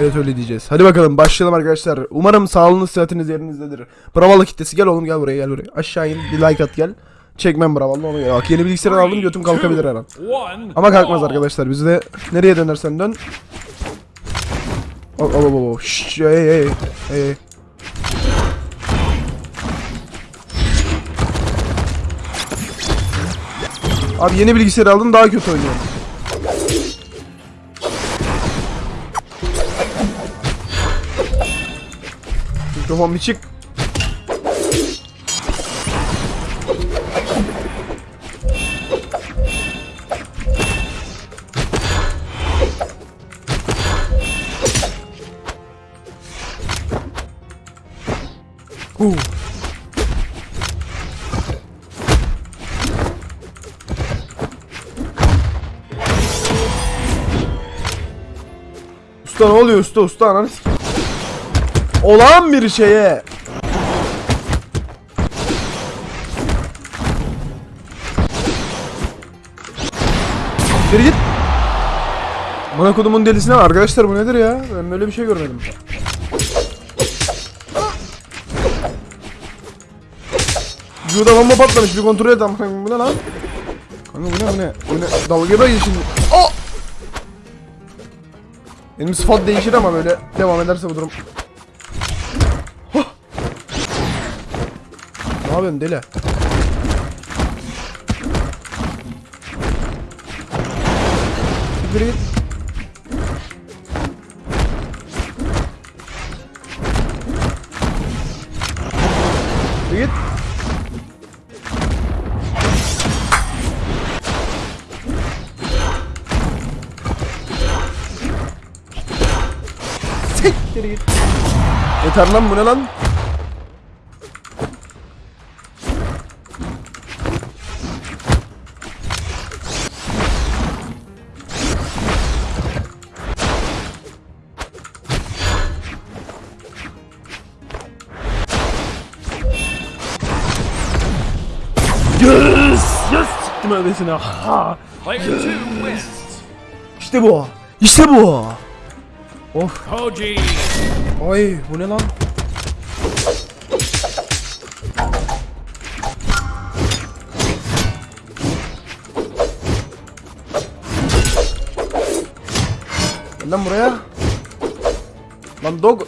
Evet öyle diyeceğiz. Hadi bakalım başlayalım arkadaşlar. Umarım sağlığınız sıhhatiniz yerinizdedir. Bravalı kitlesi gel oğlum gel buraya gel buraya. Aşağı in bir like at gel. Çekmem bravalı onu gel. Bak yeni bilgisayar aldım götüm kalkabilir her an. Ama kalkmaz arkadaşlar. Biz de nereye dönersen dön. Oh, oh, oh, oh. Şşş, hey, hey, hey. Abi yeni bilgisayar aldım daha kötü oynuyorum. Mikrofon bir çık. Usta ne oluyor usta usta ananı Olan bir şeye Geri git Bana kodumun delisine var arkadaşlar bu nedir ya ben böyle bir şey görmedim Vücuda bomba patlamış bir kontrol et ama bu ne lan? Kanka bu ne bu ne? Bu ne? Dalga da şimdi. Oh! Benim sıfat değişir ama böyle devam ederse bu durum. Yapıyorsun deli? Siktir git. Siktir git. Siktir git. Yeter lan bu ne lan? Yes! Yes! Siktim öylesine. Ha! Wins. İşte bu. İşte bu. Of. Ay bu ne lan? Lan buraya. Lan dog.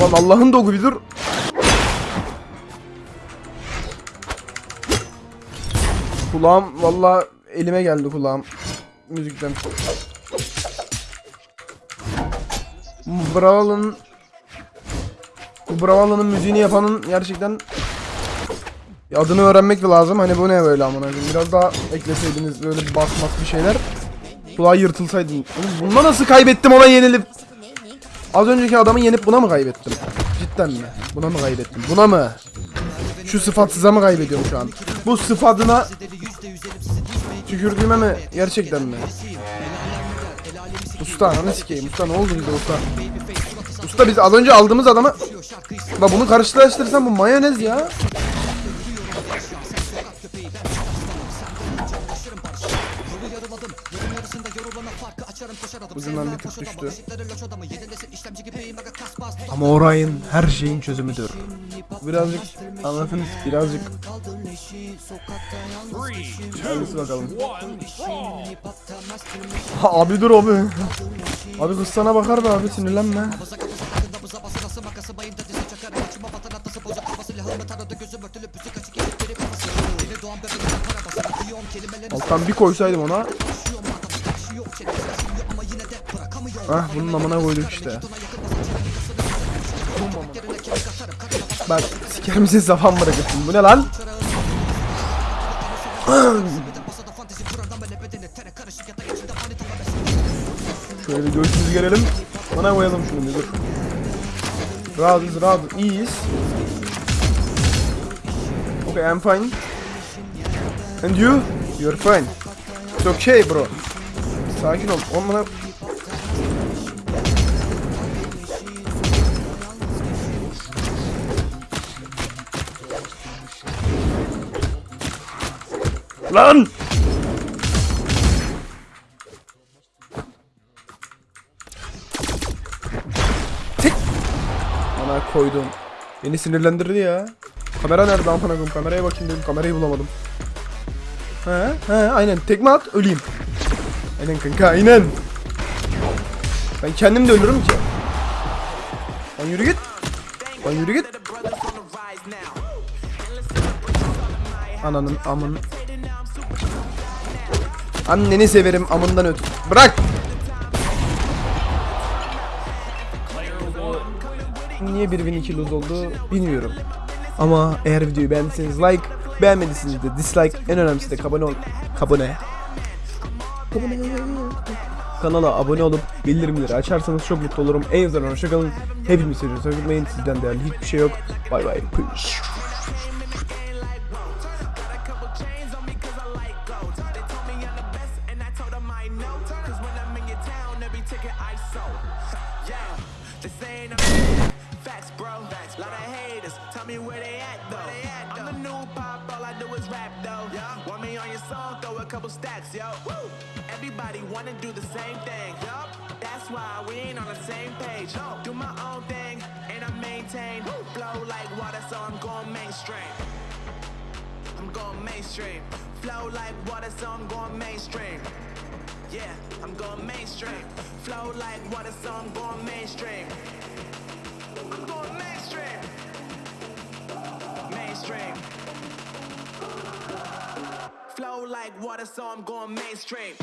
Lan Allah'ın dogu bir dur. Kulağım valla elime geldi kulağım müzikten. Brawl'ın bu Brawl'ın müziğini yapanın gerçekten adını öğrenmek de lazım. Hani bu ne böyle amına koyayım. Biraz daha ekleseydiniz böyle bir basmak bir şeyler. Kulağı yırtılsaydı. Bunda nasıl kaybettim ona yenilip? Az önceki adamı yenip buna mı kaybettim? Cidden mi? Buna mı kaybettim? Buna mı? Şu sıfatsıza mı kaybediyorum şu an? Bu sıfatına tükürdüğüme mi? Gerçekten mi? Usta ananı sikeyim. Usta ne oldu bize usta? Usta biz az önce aldığımız adamı... La bunu karşılaştırsam bu mayonez ya. Ucundan bir tık düştü. Ama orayın her şeyin çözümüdür. Birazcık anlatınız birazcık. Hangisi bakalım. Ha, abi dur abi. Abi kız sana bakar da abi sinirlenme. Alttan bir koysaydım ona. Ah bunun amına koyduk işte. Bak siker misin safan bırakırsın. Bu ne lan? Şöyle göğsümüzü gelelim. Bana koyalım şunu bir dur. Rahatız rahatız iyiyiz. Okay I'm fine. And you? You're fine. It's okay bro. Sakin ol. On Lan! Tek! Koydum. Beni sinirlendirdi ya. Kamera nerede amına koyayım? Kameraya bakayım dedim. Kamerayı bulamadım. He he aynen. Tekme at öleyim. Aynen kanka aynen. Ben kendim de ölürüm ki. Lan yürü git. Lan yürü git. Ananın amın. Anneni severim amından öt. Bırak. Niye 1002 lose oldu bilmiyorum. Ama eğer videoyu beğendiyseniz like, beğenmediyseniz de dislike, en önemlisi de abone ol. Abone. Abone. Kanala abone olup bildirimleri açarsanız çok mutlu olurum. En azından hoşçakalın. Hepimizi seviyoruz. Unutmayın sizden değerli hiçbir şey yok. Bay bay. Peace. Yeah, they saying I'm facts, bro. Lot of haters, tell me where they at though. I'm the new pop, all I do is rap though. Want me on your song, throw a couple stacks, yo. Woo! Everybody wanna do the same thing. Yup, that's why we ain't on the same page. Do my own thing, and I maintain. Flow like water, so I'm going mainstream. I'm going mainstream. Flow like water, so I'm going mainstream. Yeah, I'm going mainstream. Flow like water, so I'm going mainstream. I'm going mainstream. Mainstream. Flow like water, so I'm going mainstream.